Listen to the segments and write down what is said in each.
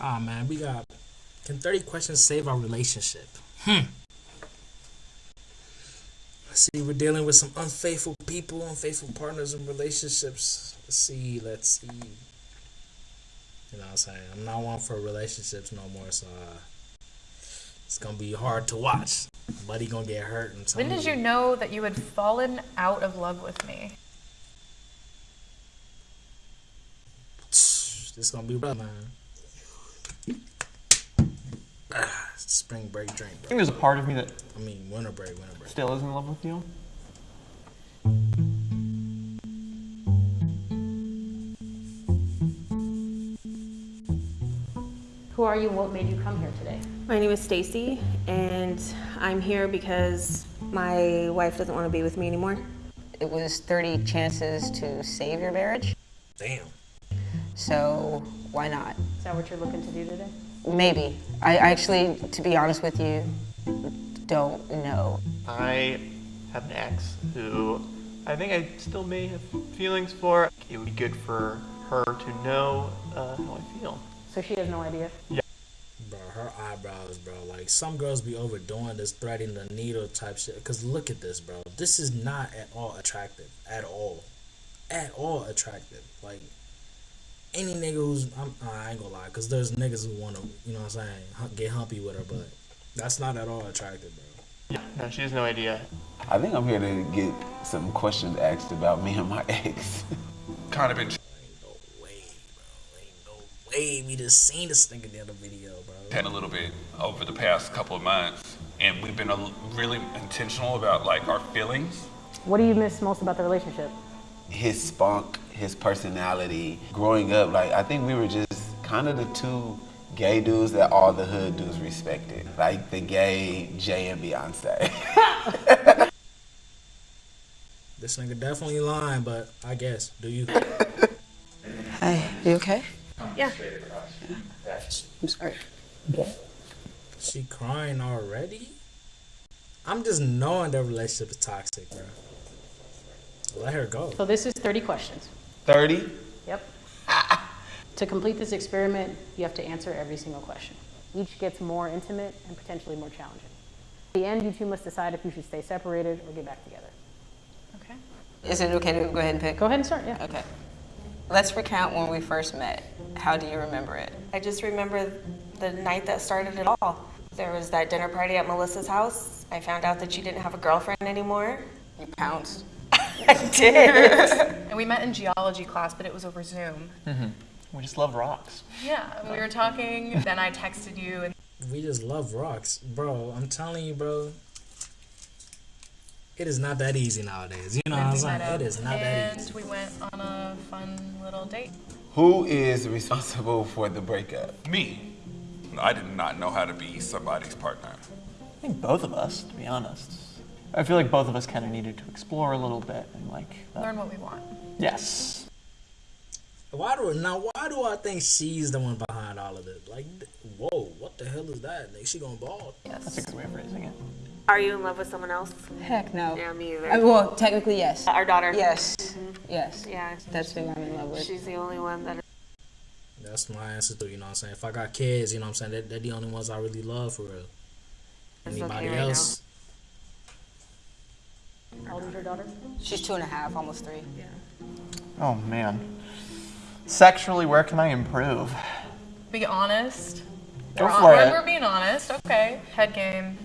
Ah man, we got. Can 30 questions save our relationship? Hmm. Let's see, we're dealing with some unfaithful people, unfaithful partners and relationships. Let's see, let's see. You know what I'm saying? I'm not one for relationships no more, so uh, it's gonna be hard to watch. Buddy gonna get hurt. And When did you know that you had fallen out of love with me? This gonna be rough, man. Ah, spring break drink, I think there's a part of me that I mean, winter break, winter break. still is in love with you. Who are you what made you come here today? My name is Stacy, and I'm here because my wife doesn't want to be with me anymore. It was 30 chances to save your marriage, Damn. so why not? Is that what you're looking to do today? Maybe. I I actually, to be honest with you, don't know. I have an ex who I think I still may have feelings for. It would be good for her to know uh, how I feel. So she has no idea. Yeah. Bro, her eyebrows, bro. Like some girls be overdoing this threading the needle type shit. Cause look at this, bro. This is not at all attractive. At all. At all attractive. Like any nigga who's I'm, uh, I ain't gonna lie, cause there's niggas who wanna, you know what I'm saying, get humpy with her, but that's not at all attractive, bro. Yeah, no, she has no idea. I think I'm here to get some questions asked about me and my ex. kind of been Ain't no way, bro. Ain't no way we just seen this nigga in the other video, bro. chatting a little bit over the past couple of months, and we've been a, really intentional about like our feelings. What do you miss most about the relationship? his spunk, his personality. Growing up, like I think we were just kind of the two gay dudes that all the hood dudes respected, like the gay Jay and Beyonce. This nigga definitely lying, but I guess. Do you? Hi, you okay? Yeah. I'm sorry. She crying already? I'm just knowing their relationship is toxic, bro. Let her go. So this is 30 questions. 30? Yep. to complete this experiment, you have to answer every single question. Each gets more intimate and potentially more challenging. At the end, you two must decide if you should stay separated or get back together. Okay. Is it okay to go ahead and pick? Go ahead and start, yeah. Okay. Let's recount when we first met. How do you remember it? I just remember the night that started it all. There was that dinner party at Melissa's house. I found out that she didn't have a girlfriend anymore. You pounced. I did. And we met in geology class, but it was over Zoom. Mm -hmm. We just love rocks. Yeah, we were talking, then I texted you, and We just love rocks. Bro, I'm telling you, bro. It is not that easy nowadays. You know what I'm we saying? It is not that easy. and easy. we went on a fun little date. Who is responsible for the breakup? Me, I did not know how to be somebody's partner. I think both of us, to be honest. I feel like both of us kind of needed to explore a little bit and like. uh, Learn what we want. yes. Why do now? Why do I think she's the one behind all of this? Like, whoa, what the hell is that? Like, she gonna ball? That's a good way of phrasing it. Are you in love with someone else? Heck no. Yeah, me either. Uh, well, technically, yes. Our daughter. Yes. Yes. Yeah. That's who I'm in love with. She's the only one that. That's my answer to you know what I'm saying. If I got kids, you know what I'm saying. They're, they're the only ones I really love for real. It's okay Anybody right else? How old is your daughter? She's two and a half, almost three. Yeah. Oh man. Sexually, where can I improve? Be honest. Go we're, for we're, it. we're being honest. Okay. Head game.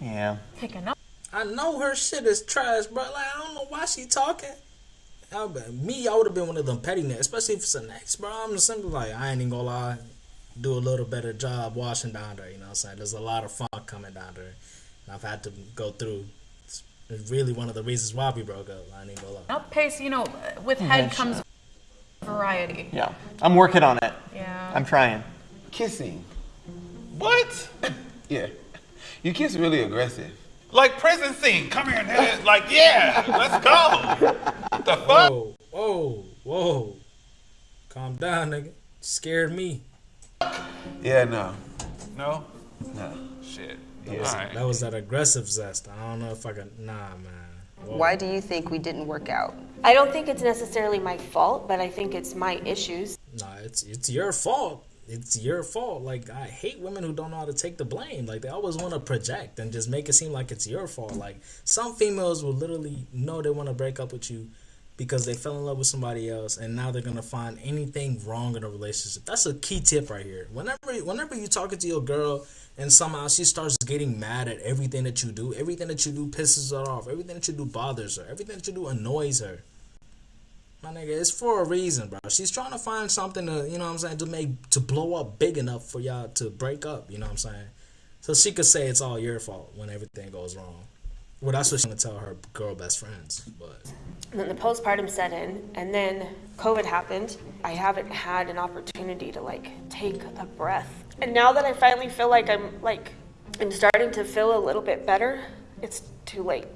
Yeah. Picking up. I know her shit is trash, bro. Like I don't know why she talking. I, me, I would have been one of them petty niggas, especially if it's an ex, bro. I'm just simply like, I ain't even gonna lie, do a little better job washing down there. You know what I'm saying? There's a lot of funk coming down there, and I've had to go through. It's it's really one of the reasons why we broke up. I ain't even gonna lie. Outpace, you know, with head comes variety. Yeah. I'm working on it. Yeah. I'm trying. Kissing. What? Yeah. You kiss really aggressive. Like prison scene. Come here and hit it. Like, yeah, let's go. What The fuck? Whoa, whoa, whoa! Calm down, nigga. Scared me. Yeah, no. No? No. Shit. That was, Alright. that was that aggressive zest. I don't know if I can. Nah, man. Whoa. Why do you think we didn't work out? I don't think it's necessarily my fault, but I think it's my issues. Nah, it's it's your fault. it's your fault. Like I hate women who don't know how to take the blame. Like they always want to project and just make it seem like it's your fault. Like some females will literally know they want to break up with you because they fell in love with somebody else and now they're gonna find anything wrong in a relationship. That's a key tip right here. Whenever whenever you talking to your girl and somehow she starts getting mad at everything that you do, everything that you do pisses her off, everything that you do bothers her, everything that you do annoys her. My nigga, it's for a reason, bro. She's trying to find something to, you know what I'm saying, to make to blow up big enough for y'all to break up, you know what I'm saying? So she could say it's all your fault when everything goes wrong. Well, that's what she's gonna tell her girl best friends, but And then the postpartum set in, and then COVID happened. I haven't had an opportunity to like take a breath. And now that I finally feel like I'm like I'm starting to feel a little bit better, it's too late.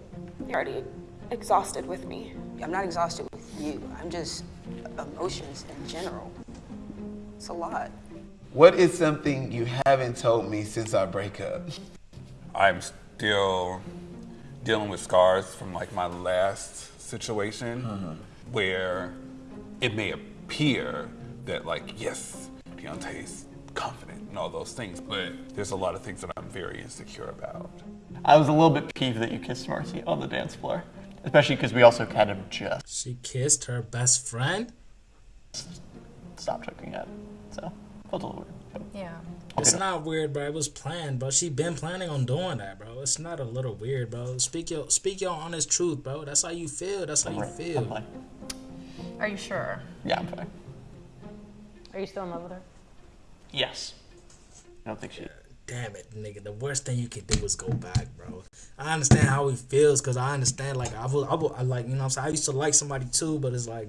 You're already exhausted with me. I'm not exhausted with you. I'm just emotions in general. It's a lot. What is something you haven't told me since our breakup? I'm still dealing with scars from like my last situation mm-hmm. where it may appear that like yes, Deontay's confident and all those things, but there's a lot of things that I'm very insecure about. I was a little bit peeved that you kissed Marcy on the dance floor, especially because we also kind of just she kissed her best friend. stopped hooking up. So felt a little weird. Yeah. It's not weird, bro. It was planned, bro. She been planning on doing that, bro. It's not a little weird, bro. Speak your speak your honest truth, bro. That's how you feel. That's how you I'm feel. fine. Are you sure? Yeah, I'm fine. Are you still in love with her? Yes. I don't think she. Uh, damn it, nigga. The worst thing you can do is go back, bro. I understand how he feels, cause I understand. Like I was, I, was, I like, you know, what I'm saying. I used to like somebody too, but it's like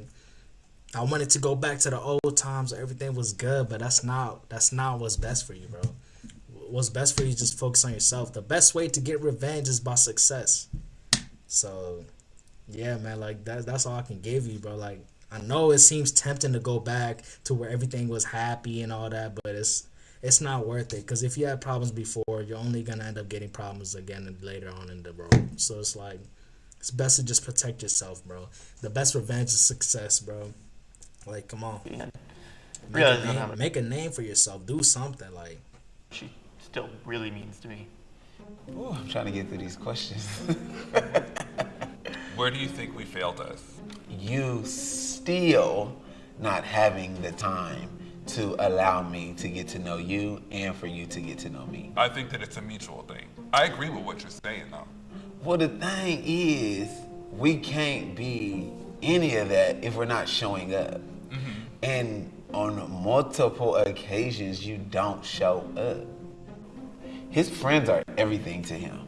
I wanted to go back to the old times where everything was good, but that's not that's not what's best for you, bro. What's best for you is just focus on yourself. The best way to get revenge is by success. So, yeah, man, like that that's all I can give you, bro. Like I know it seems tempting to go back to where everything was happy and all that, but it's it's not worth it because if you had problems before, you're only gonna end up getting problems again later on in the road. So it's like it's best to just protect yourself, bro. The best revenge is success, bro. Like, come on, And make realize a, name, much make a name for yourself. Do something, like. she still really means to me. Ooh, I'm trying to get through these questions. Where do you think we failed us? you still not having the time to allow me to get to know you and for you to get to know me. I think that it's a mutual thing. I agree with what you're saying though. Well, the thing is, we can't be any of that if we're not showing up. And on multiple occasions, you don't show up. His friends are everything to him.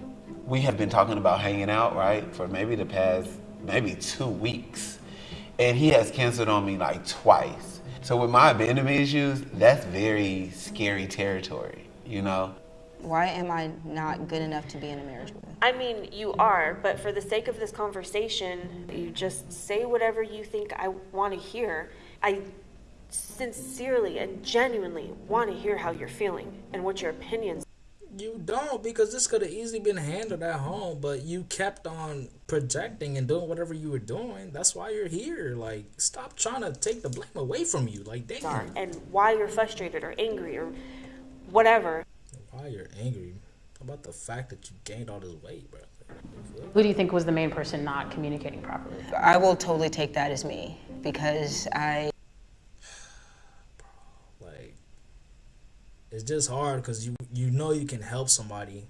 We have been talking about hanging out, right, for maybe the past maybe two weeks. And he has canceled on me like twice. So with my abandonment issues, that's very scary territory, you know? Why am I not good enough to be in a marriage with? I mean, you are, but for the sake of this conversation, you just say whatever you think I want to hear. I sincerely and genuinely want to hear how you're feeling and what your opinions You don't because this could have easily been handled at home, but you kept on projecting and doing whatever you were doing. That's why you're here. Like, stop trying to take the blame away from you. Like, are damn. and why you're frustrated or angry or whatever. Why you're angry about the fact that you gained all this weight, bro? Who do you think was the main person not communicating properly? I will totally take that as me because I Like, it's just hard because you you know you can help somebody,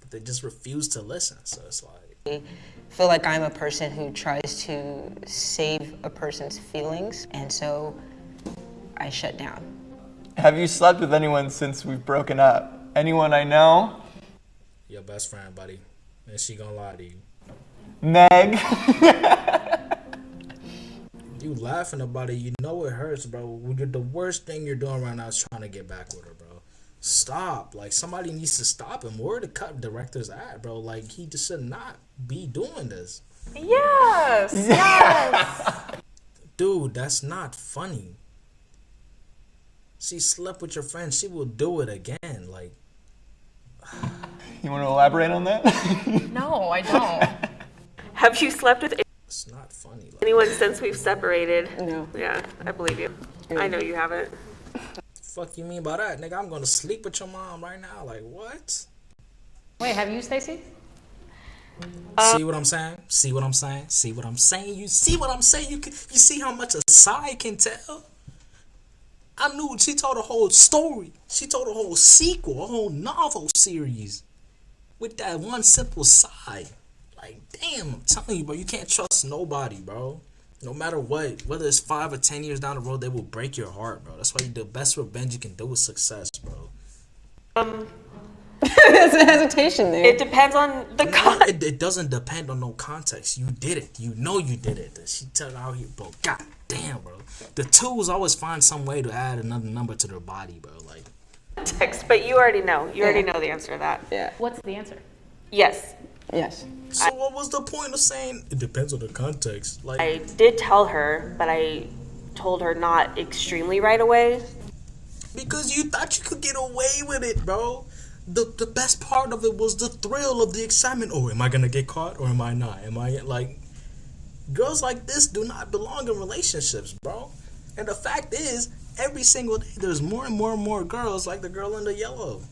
but they just refuse to listen. So it's like. I feel like I'm a person who tries to save a person's feelings, and so I shut down. Have you slept with anyone since we've broken up? Anyone I know? your best friend, buddy, and she gonna lie to you. Meg? You laughing about it, you know it hurts, bro. You're, the worst thing you're doing right now is trying to get back with her, bro. Stop. Like somebody needs to stop him. Where the cut director's at, bro? Like he just should not be doing this, Yes. Yes. dude. That's not funny. She slept with your friend. She will do it again. Like You want to elaborate on that? no, I don't. Have you slept with it's not funny. Like, anyone since we've separated? No. Yeah, I believe you. I know you haven't. Fuck you mean by that, nigga? I'm gonna sleep with your mom right now. Like what? Wait, have you, Stacy? see um, what I'm saying? See what I'm saying? See what I'm saying? You see what I'm saying? You can, you see how much a side can tell? I knew she told a whole story. She told a whole sequel, a whole novel series with that one simple side. Like, damn, I'm telling you, bro, you can't trust nobody, bro. No matter what, whether it's five or ten years down the road, they will break your heart, bro. That's why the best revenge you can do is success, bro. Um, There's a hesitation there. it depends on the con. It, it doesn't depend on no context. You did it. You know you did it. She tell out here, bro. God damn, bro. The tools always find some way to add another number to their body, bro. Like, Text, but you already know. You already know the answer to that. yeah. What's the answer? Yes. Yes. so what was the point of saying it depends on the context? Like, I did tell her, but I told her not extremely right away. because you thought you could get away with it, bro. The the best part of it was the thrill of the excitement. Oh, am I gonna get caught or am I not? Am I like girls like this do not belong in relationships, bro. And the fact is, every single day there's more and more and more girls like the girl in the yellow.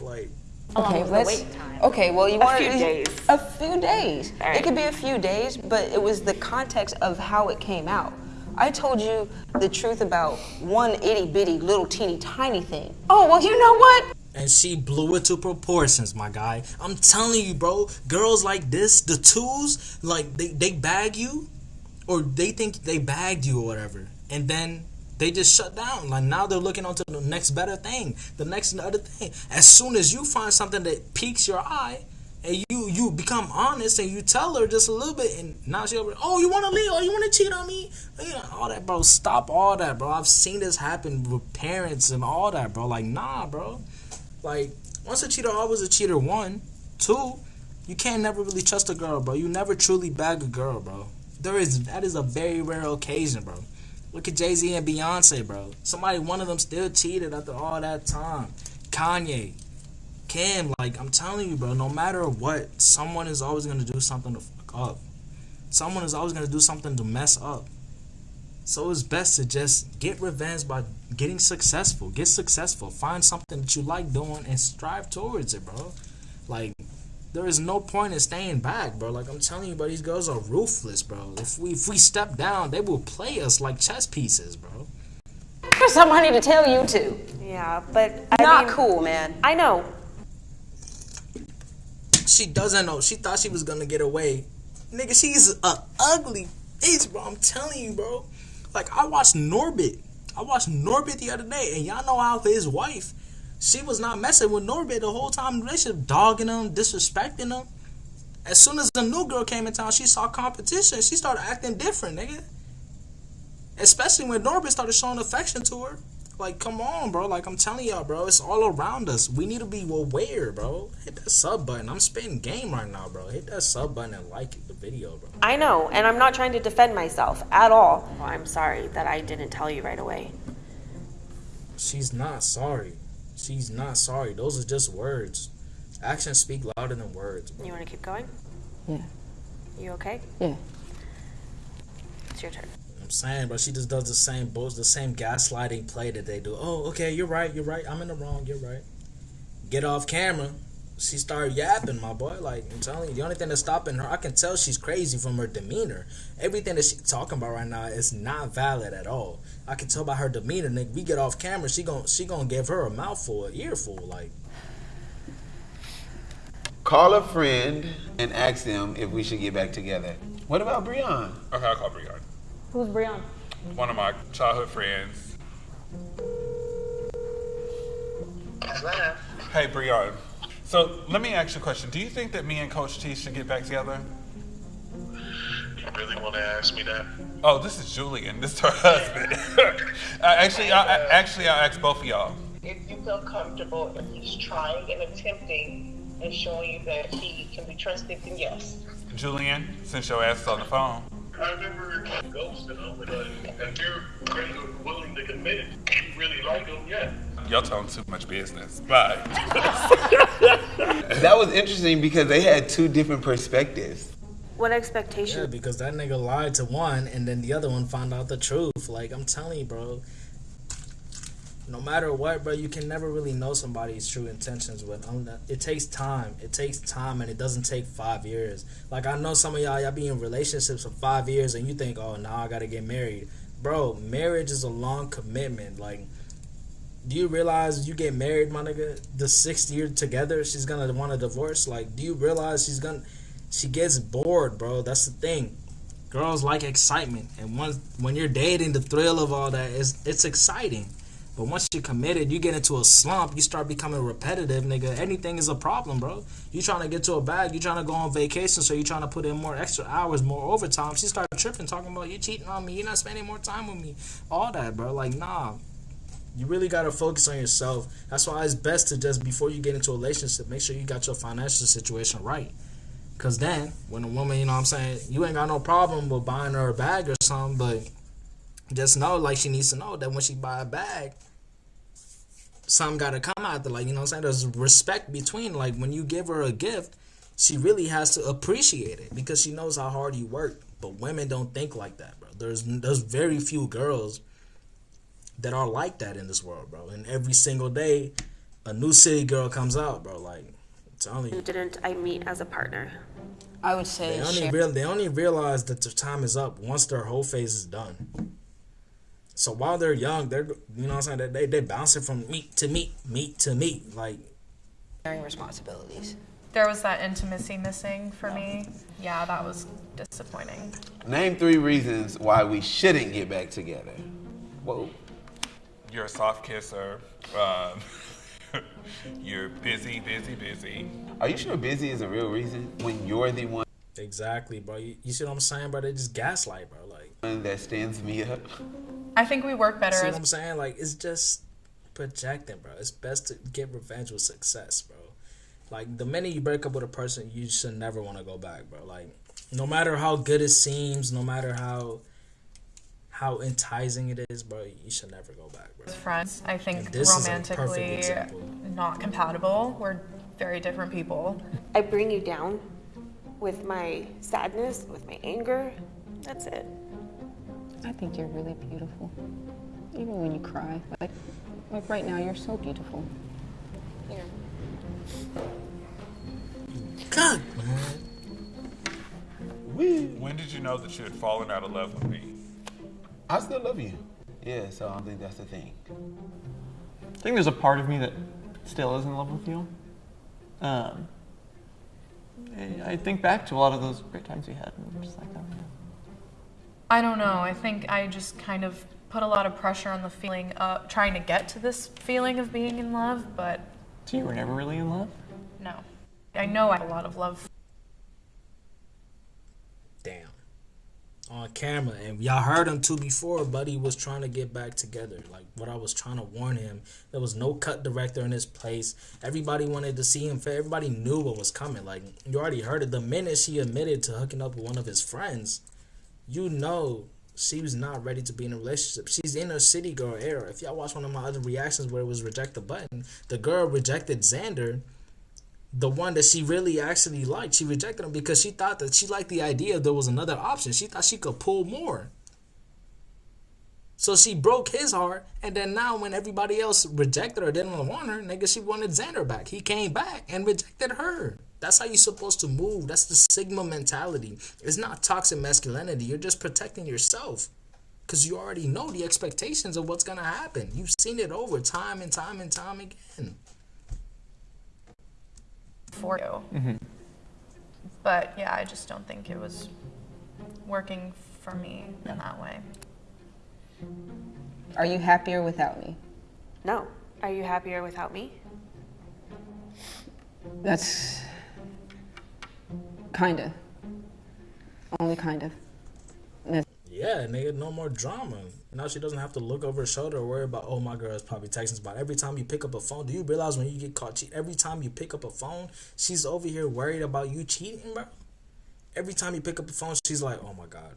Like How long Okay, was let's. wait time? Okay, well, you want few days. A few days. All right. It could be a few days, but it was the context of how it came out. I told you the truth about one itty bitty little teeny tiny thing. Oh well, you know what? and she blew it to proportions, my guy. I'm telling you, bro. Girls like this, the twos, like they, they bag you, or they think they bagged you or whatever, and then they just shut down. Like now they're looking on to the next better thing, the next other thing. As soon as you find something that piques your eye, and you you become honest and you tell her just a little bit, and now she over, oh you want to leave, oh you want to cheat on me, you know, all that, bro. Stop all that, bro. I've seen this happen with parents and all that, bro. Like nah, bro. Like, once a cheater, always a cheater. One, two, you can't never really trust a girl, bro. You never truly bag a girl, bro. There is that is a very rare occasion, bro. Look at Jay Z and Beyonce, bro. Somebody, one of them, still cheated after all that time. Kanye, Kim, like I'm telling you, bro. No matter what, someone is always gonna do something to fuck up. Someone is always gonna do something to mess up. So it's best to just get revenge by getting successful. Get successful. Find something that you like doing and strive towards it, bro. Like there is no point in staying back, bro. Like I'm telling you, bro, these girls are ruthless, bro. If we if we step down, they will play us like chess pieces, bro. There's somebody to tell you to. Yeah, but I Not mean, cool, man. I know. She doesn't know. She thought she was gonna get away. Nigga, she's a ugly bitch, bro. I'm telling you, bro. Like I watched Norbit. I watched Norbit the other day, and y'all know how his wife, she was not messing with Norbit the whole time relationship, dogging him, disrespecting him. As soon as the new girl came in town, she saw competition. She started acting different, nigga. Especially when Norbit started showing affection to her. Like, come on, bro. Like, I'm telling y'all, bro. It's all around us. We need to be aware, bro. Hit that sub button. I'm spitting game right now, bro. Hit that sub button and like the video, bro. I know, and I'm not trying to defend myself at all. Well, I'm sorry that I didn't tell you right away. She's not sorry. She's not sorry. Those are just words. Actions speak louder than words. Bro. You want to keep going? Yeah. You okay? Yeah. It's your turn. I'm saying, but she just does the same bullshit, the same gaslighting play that they do. Oh, okay, you're right, you're right. I'm in the wrong. You're right. Get off camera. She started yapping, my boy. Like I'm telling you, the only thing that's stopping her, I can tell she's crazy from her demeanor. Everything that she's talking about right now is not valid at all. I can tell by her demeanor. Nigga, we get off camera, she gon' she gonna give her a mouthful, an earful. Like Call a friend and ask them if we should get back together. What about Breon? Okay, I'll call Brian. Who's Brian? One of my childhood friends. Hello. Hey, Brian. So let me ask you a question. Do you think that me and Coach T should get back together? You really want to ask me that? Oh, this is Julian. This is her husband. I, actually, I, I, actually, I'll ask both of y'all. if you feel comfortable if he's trying and attempting and showing you that he can be trusted, then yes. Julian, since your ass is on the phone. I never ghosted him, but uh, if you're willing to commit, you really like him, yeah. Y'all telling too much business. Bye. That was interesting because they had two different perspectives. What yeah, because that nigga lied to one, and then the other one found out the truth. Like I'm telling you, bro. no matter what, bro, you can never really know somebody's true intentions with. Um, it takes time. It takes time, and it doesn't take five years. Like I know some of y'all, y'all be in relationships for five years, and you think, oh, now I gotta get married, bro. Marriage is a long commitment. Like, do you realize you get married, my nigga? The sixth year together, she's gonna want a divorce. Like, do you realize she's gonna? She gets bored, bro. That's the thing. Girls like excitement, and once when you're dating, the thrill of all that is it's exciting but once you're committed, you get into a slump, you start becoming repetitive, nigga. Anything is a problem, bro. You trying to get to a bag, you trying to go on vacation, so you trying to put in more extra hours, more overtime. She started tripping, talking about you cheating on me, you're not spending more time with me. All that, bro. Like, nah. You really gotta focus on yourself. That's why it's best to just before you get into a relationship, make sure you got your financial situation right. Cause then when a woman, you know what I'm saying, you ain't got no problem with buying her a bag or something, but just know like she needs to know that when she buy a bag, some gotta come out there. Like, you know what I'm saying? There's respect between, like, when you give her a gift, she really has to appreciate it because she knows how hard you work. But women don't think like that, bro. There's there's very few girls that are like that in this world, bro. And every single day, a new city girl comes out, bro. Like, I'm telling you. Didn't I meet as a partner? I would say they only real they only realize that their time is up once their whole phase is done. So while they're young, they're you know what I'm saying they they bouncing from meet to meet, meet to meet. like sharing responsibilities. There was that intimacy missing for me. Yeah, that was disappointing. Name three reasons why we shouldn't get back together. Whoa. You're a soft kisser. Um, you're busy, busy, busy. Are you sure busy is a real reason when you're the one? Exactly, bro. You, you see what I'm saying, bro? They just gaslight, bro. Like that stands me up. I think we work better. See as what I'm saying? Like it's just projecting, bro. It's best to get revenge with success, bro. Like the minute you break up with a person, you should never want to go back, bro. Like no matter how good it seems, no matter how how enticing it is, bro, you should never go back, bro. As friends, I think romantically not compatible. We're very different people. I bring you down with my sadness, with my anger. That's it. I think you're really beautiful. Even when you cry. Like like right now, you're so beautiful. Here. God, When did you know that you had fallen out of love with me? I still love you. Yeah, so I think that's the thing. I think there's a part of me that still is in love with you. Um, I think back to a lot of those great times we had, and I'm just like, oh, yeah. I don't know. I think I just kind of put a lot of pressure on the feeling of trying to get to this feeling of being in love, but. So you were never really in love? No. I know I have a lot of love. Damn. On camera. And y'all heard him too before. Buddy was trying to get back together. Like what I was trying to warn him. There was no cut director in this place. Everybody wanted to see him. Everybody knew what was coming. Like you already heard it. The minute she admitted to hooking up with one of his friends you know she was not ready to be in a relationship. She's in her city girl era. If y'all watch one of my other reactions where it was reject the button, the girl rejected Xander, the one that she really actually liked. She rejected him because she thought that she liked the idea there was another option. She thought she could pull more. So she broke his heart, and then now when everybody else rejected her, didn't want her, nigga, she wanted Xander back. He came back and rejected her. That's how you're supposed to move. That's the Sigma mentality. It's not toxic masculinity. You're just protecting yourself. Because you already know the expectations of what's going to happen. You've seen it over time and time and time again. For you. Mm-hmm. But yeah, I just don't think it was working for me in that way. Are you happier without me? No. Are you happier without me? That's Kinda. Only kind of. Yeah, nigga, no more drama. Now she doesn't have to look over her shoulder or worry about, oh, my girl is probably texting about every time you pick up a phone. Do you realize when you get caught cheating, every time you pick up a phone, she's over here worried about you cheating, bro? Every time you pick up a phone, she's like, oh my God,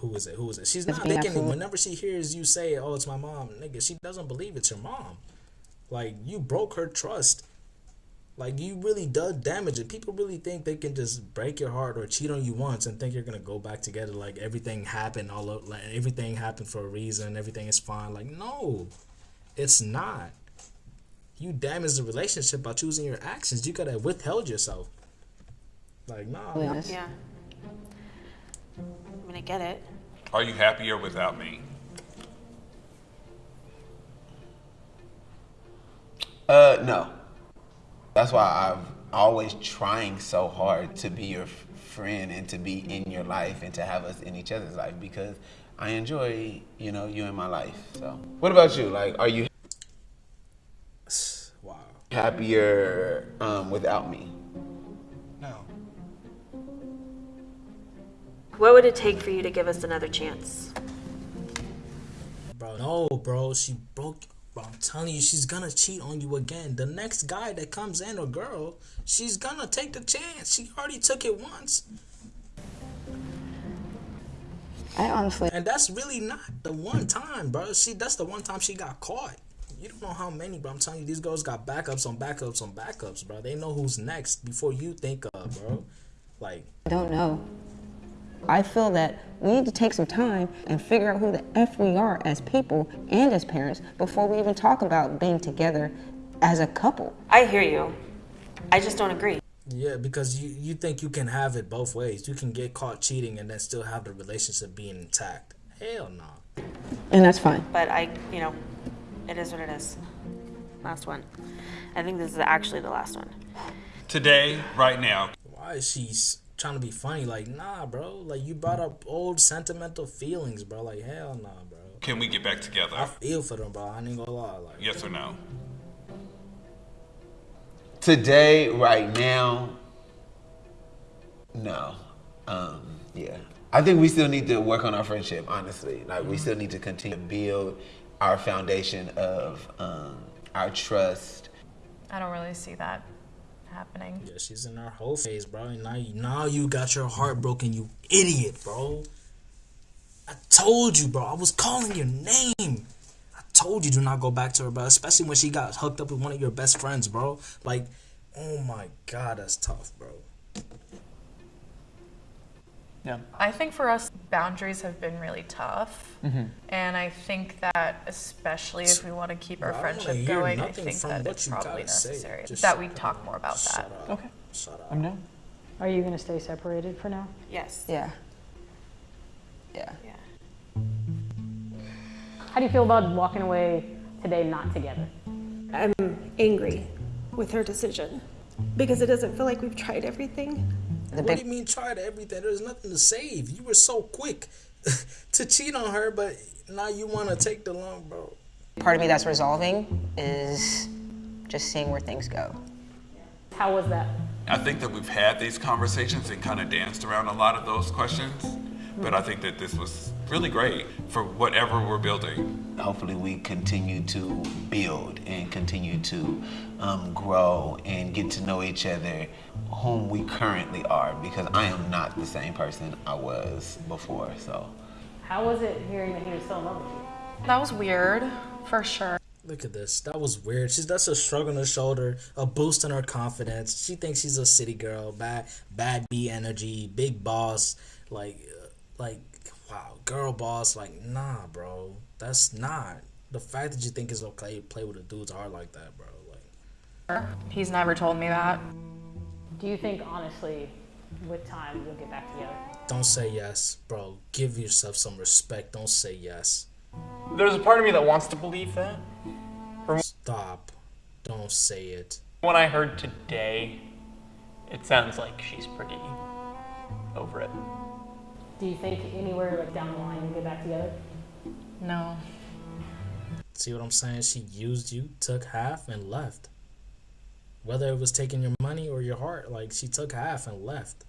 who is it? Who is it? She's not thinking, whenever she hears you say, oh, it's my mom, nigga, she doesn't believe it's your mom. Like, you broke her trust like you really does damage it. People really think they can just break your heart or cheat on you once and think you're gonna go back together. Like everything happened all of, like everything happened for a reason. Everything is fine. Like no, It's not. You damage the relationship by choosing your actions. You gotta withheld yourself. Like, nah. Really man. honest. Yeah. I mean, I get it. Are you happier without me? Uh, no. That's why I'm always trying so hard to be your friend and to be in your life and to have us in each other's life because I enjoy, you know, you in my life. So, what about you? Like, are you Wow. happier um, without me? No. What would it take for you to give us another chance? Bro, no, bro. She broke. Bro, I'm telling you, she's gonna cheat on you again. The next guy that comes in, or girl, she's gonna take the chance. She already took it once. I honestly, And that's really not the one time, bro. She that's the one time she got caught. You don't know how many, bro. I'm telling you, these girls got backups on backups on backups, bro. They know who's next before you think of, bro. Like, I don't know. I feel that we need to take some time and figure out who the F we are as people and as parents before we even talk about being together as a couple. I hear you. I just don't agree. yeah, because you you think you can have it both ways. You can get caught cheating and then still have the relationship being intact. Hell no. And that's fine. But I, you know, it is what it is. Last one. I think this is actually the last one. Today, right now, Why is she s- trying to be funny? Like, nah, bro. Like you brought up old sentimental feelings, bro. Like, hell nah, bro. can we get back together? I feel for them, bro. I ain't gonna lie. Like, Yes or no? Today, right now, no. Um, yeah. I think we still need to work on our friendship, honestly. Like, we still need to continue to build our foundation of um, our trust. I don't really see that happening. Yeah, she's in her whole phase, bro. And now, you- now you got your heart broken, you idiot, bro. I told you, bro. I was calling your name. I told you do not go back to her, bro. Especially when she got hooked up with one of your best friends, bro. Like, oh my god, that's tough, bro. Yeah. I think for us, boundaries have been really tough. Mhm. And I think that, especially if we want to keep our Bro, I friendship hear going, I think from that it's probably necessary Just that we talk more about that. Up. Okay. Shut up. I'm down. Are you going to stay separated for now? Yes. Yeah. Yeah. How do you feel about walking away today not together? I'm angry with her decision because it doesn't feel like we've tried everything. What do you mean tried everything? There's nothing to save. You were so quick to cheat on her, but now you want to take the long, bro. Part of me that's resolving is just seeing where things go. How was that? I think that we've had these conversations and kind of danced around a lot of those questions, but I think that this was really great for whatever we're building. Hopefully, we continue to build and continue to um, grow and get to know each other, whom we currently are, because I am not the same person I was before. So, How was it hearing that he was still in love with you? That was weird, for sure. Look at this. That was weird. She's that's a shrug on her shoulder, a boost in her confidence. She thinks she's a city girl, bad, bad B energy, big boss, like, uh, like, wow, girl boss. Like, nah, bro, that's not the fact that you think it's okay to play with a dude's heart like that, bro. Like, He's never told me that. Do you think, honestly, with time, you'll get back together? don't say yes, bro. Give yourself some respect. Don't say yes. There's a part of me that wants to believe that. From Stop. Don't say it. what I heard today, it sounds like she's pretty over it. Do you think anywhere like down the line you'll get back together? No. See what I'm saying? She used you, took half, and left. Whether it was taking your money or your heart, like she took half and left.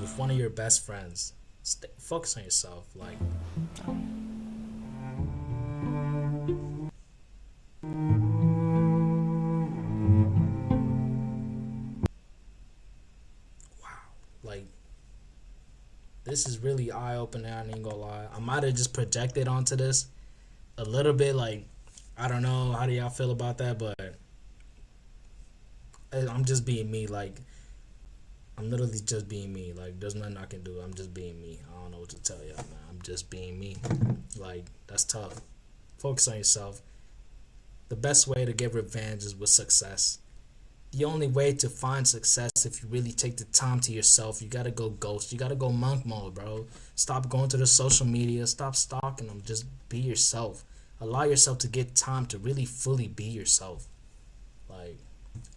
With one of your best friends. Stay, focus on yourself. Like, wow. Like, this is really eye opening. I ain't gonna lie. I might have just projected onto this a little bit. Like, I don't know. How do y'all feel about that? But I'm just being me. Like, I'm literally just being me. Like, there's nothing I can do. I'm just being me. I don't know what to tell y'all, man. I'm just being me. Like, that's tough. Focus on yourself. The best way to get revenge is with success. The only way to find success if you really take the time to yourself, you gotta go ghost. You gotta go monk mode, bro. Stop going to the social media. Stop stalking them. Just be yourself. Allow yourself to get time to really fully be yourself.